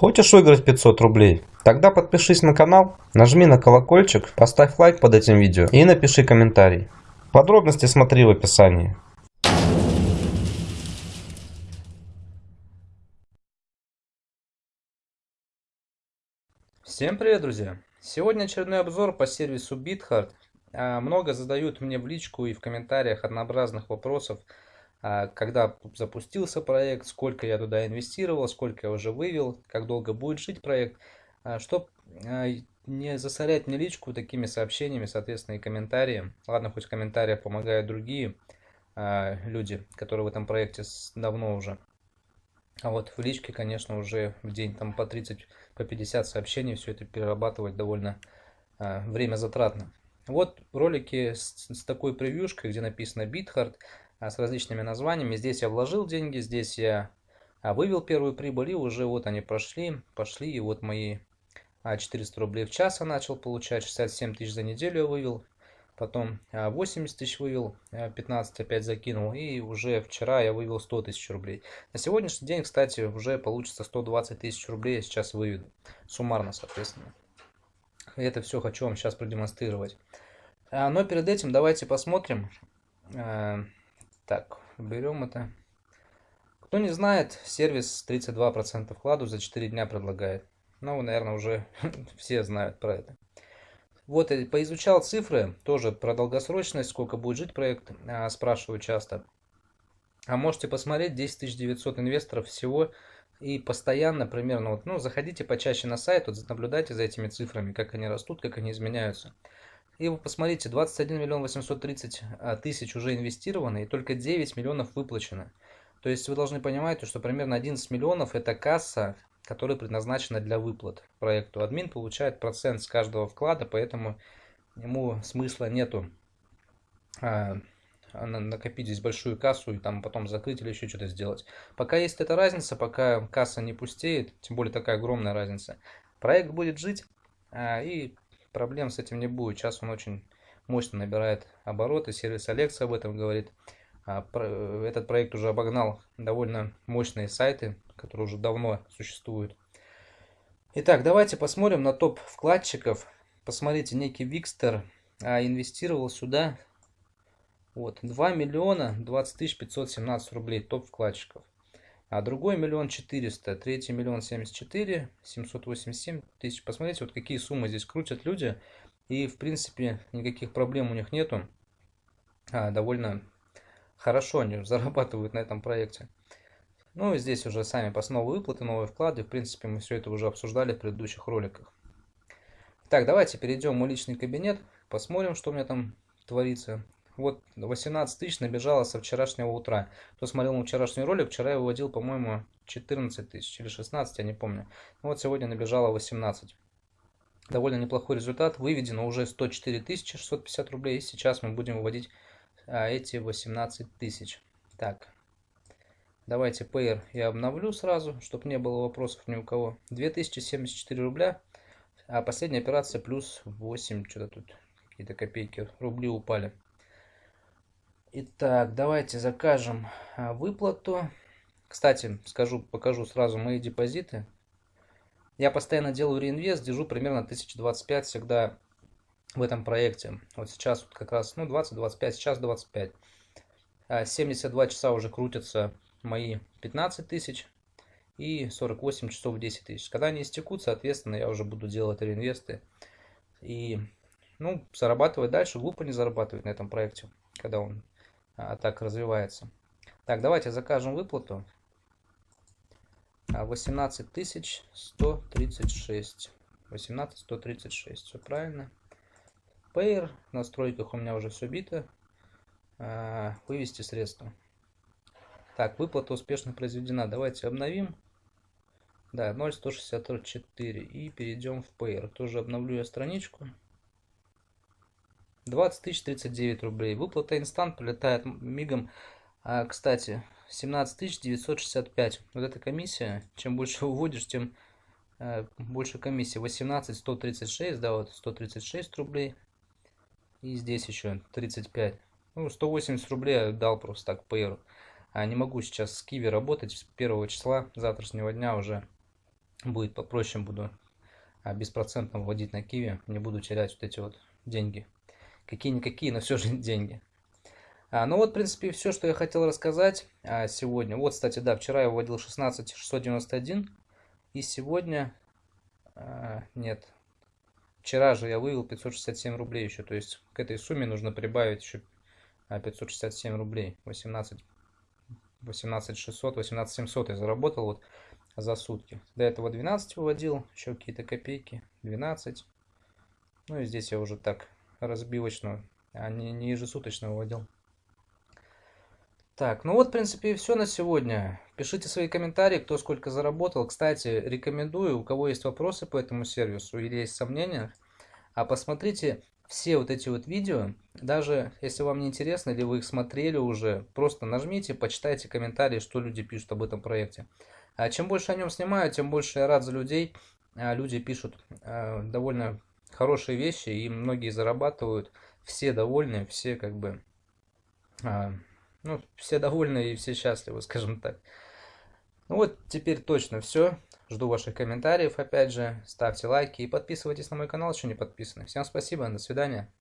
Хочешь выиграть 500 рублей? Тогда подпишись на канал, нажми на колокольчик, поставь лайк под этим видео и напиши комментарий. Подробности смотри в описании. Всем привет, друзья! Сегодня очередной обзор по сервису BitHard. А, много задают мне в личку и в комментариях однообразных вопросов, когда запустился проект, сколько я туда инвестировал, сколько я уже вывел, как долго будет жить проект. А, Чтобы не засорять мне личку такими сообщениями, соответственно, и комментарии. Ладно, хоть в комментариях помогают другие люди, которые в этом проекте давно уже. А вот в личке, конечно, уже в день там по 30, по 50 сообщений, все это перерабатывать довольно время затратно. Вот ролики с, с такой превьюшкой, где написано BitHard, с различными названиями. Здесь я вложил деньги, здесь я э, вывел первую прибыль, и уже вот они прошли, пошли, и вот мои э, 400 рублей в час я начал получать, 67 тысяч за неделю я вывел, потом 80 а, тысяч вывел, 15 а, опять закинул, и уже вчера я вывел 100 тысяч рублей. На сегодняшний день, кстати, уже получится 120 тысяч рублей, я сейчас выведу, суммарно, соответственно. Это все хочу вам сейчас продемонстрировать. А, но перед этим давайте посмотрим. Так, берем это. Кто не знает, сервис 32% вкладу за 4 дня предлагает. Ну, наверное, уже все знают про это. Вот, поизучал цифры, тоже про долгосрочность, сколько будет жить проект, а, спрашиваю часто. А можете посмотреть, 10 900 инвесторов всего, и постоянно примерно, вот, ну, заходите почаще на сайт, вот, наблюдайте за этими цифрами, как они растут, как они изменяются. И вы посмотрите, 21 миллион 830 а, тысяч уже инвестировано, и только 9 миллионов выплачено. То есть вы должны понимать, что примерно 11 миллионов это касса, которая предназначена для выплат проекту. Админ получает процент с каждого вклада, поэтому ему смысла нету а, накопить здесь большую кассу и там потом закрыть или еще что-то сделать. Пока есть эта разница, пока касса не пустеет, тем более такая огромная разница, проект будет жить а, и проблем с этим не будет. Сейчас он очень мощно набирает обороты, сервис Алекса об этом говорит. А, этот проект уже обогнал довольно мощные сайты, которые уже давно существуют. Итак, давайте посмотрим на топ вкладчиков. Посмотрите, некий Викстер а, инвестировал сюда вот, 2 миллиона 20 тысяч 517 рублей топ вкладчиков. А другой миллион четыреста, третий миллион семьдесят четыре, семьсот восемьдесят семь тысяч. Посмотрите, вот какие суммы здесь крутят люди. И, в принципе, никаких проблем у них нету. А, довольно хорошо они зарабатывают на этом проекте. Ну и здесь уже сами по новые выплаты, новые вклады. В принципе, мы все это уже обсуждали в предыдущих роликах. Так, давайте перейдем в мой личный кабинет, посмотрим, что у меня там творится. Вот 18 тысяч набежало со вчерашнего утра. Кто смотрел мой вчерашний ролик, вчера я выводил, по-моему, 14 тысяч или 16, я не помню. Ну вот сегодня набежало 18. Довольно неплохой результат. Выведено уже 104 тысячи 650 рублей. И сейчас мы будем выводить а, эти 18 тысяч. Так, давайте Payer я обновлю сразу, чтобы не было вопросов ни у кого. 2074 рубля, а последняя операция плюс 8, что-то тут какие-то копейки, рубли упали. Итак, давайте закажем а, выплату. Кстати, скажу, покажу сразу мои депозиты. Я постоянно делаю реинвест, держу примерно 1025 всегда в этом проекте. Вот сейчас вот как раз, ну, 20-25, сейчас 25. 72 а, часа уже крутятся мои 15 тысяч и 48 часов 10 тысяч. Когда они истекут, соответственно, я уже буду делать реинвесты и, ну, зарабатывать дальше. Глупо не зарабатывать на этом проекте, когда он а, так развивается. Так, давайте закажем выплату. 18 тысяч 136. 18 136, все правильно. Payer. В настройках у меня уже все бито. А, вывести средства. Так, выплата успешно произведена. Давайте обновим. Да, 0,164. И перейдем в Payer. Тоже обновлю я страничку. 20 тысяч 39 рублей. Выплата инстант прилетает мигом. А, кстати, 17 тысяч 965. Вот эта комиссия. Чем больше уводишь, тем а, больше комиссии. 18 136, да, вот 136 рублей. И здесь еще 35. Ну, 180 рублей я дал просто так по А не могу сейчас с Киви работать с первого числа завтрашнего дня уже будет попроще, буду а, беспроцентно вводить на Киви, не буду терять вот эти вот деньги. Какие-никакие, но все же деньги. А, ну вот, в принципе, все, что я хотел рассказать а, сегодня. Вот, кстати, да, вчера я вводил 16691, и сегодня... А, нет, вчера же я вывел 567 рублей еще, то есть к этой сумме нужно прибавить еще 567 рублей, 18, 18 600, 18 700 я заработал вот за сутки. До этого 12 выводил, еще какие-то копейки, 12. Ну и здесь я уже так разбивочно, а не, не ежесуточно выводил. Так, ну вот, в принципе, и все на сегодня. Пишите свои комментарии, кто сколько заработал. Кстати, рекомендую, у кого есть вопросы по этому сервису или есть сомнения, а посмотрите все вот эти вот видео, даже если вам не интересно или вы их смотрели уже, просто нажмите, почитайте комментарии, что люди пишут об этом проекте. А чем больше о нем снимаю, тем больше я рад за людей. А люди пишут а, довольно хорошие вещи, и многие зарабатывают. Все довольны, все как бы... А, ну, все довольны и все счастливы, скажем так. Ну вот, теперь точно все. Жду ваших комментариев, опять же. Ставьте лайки и подписывайтесь на мой канал, еще не подписаны. Всем спасибо, до свидания.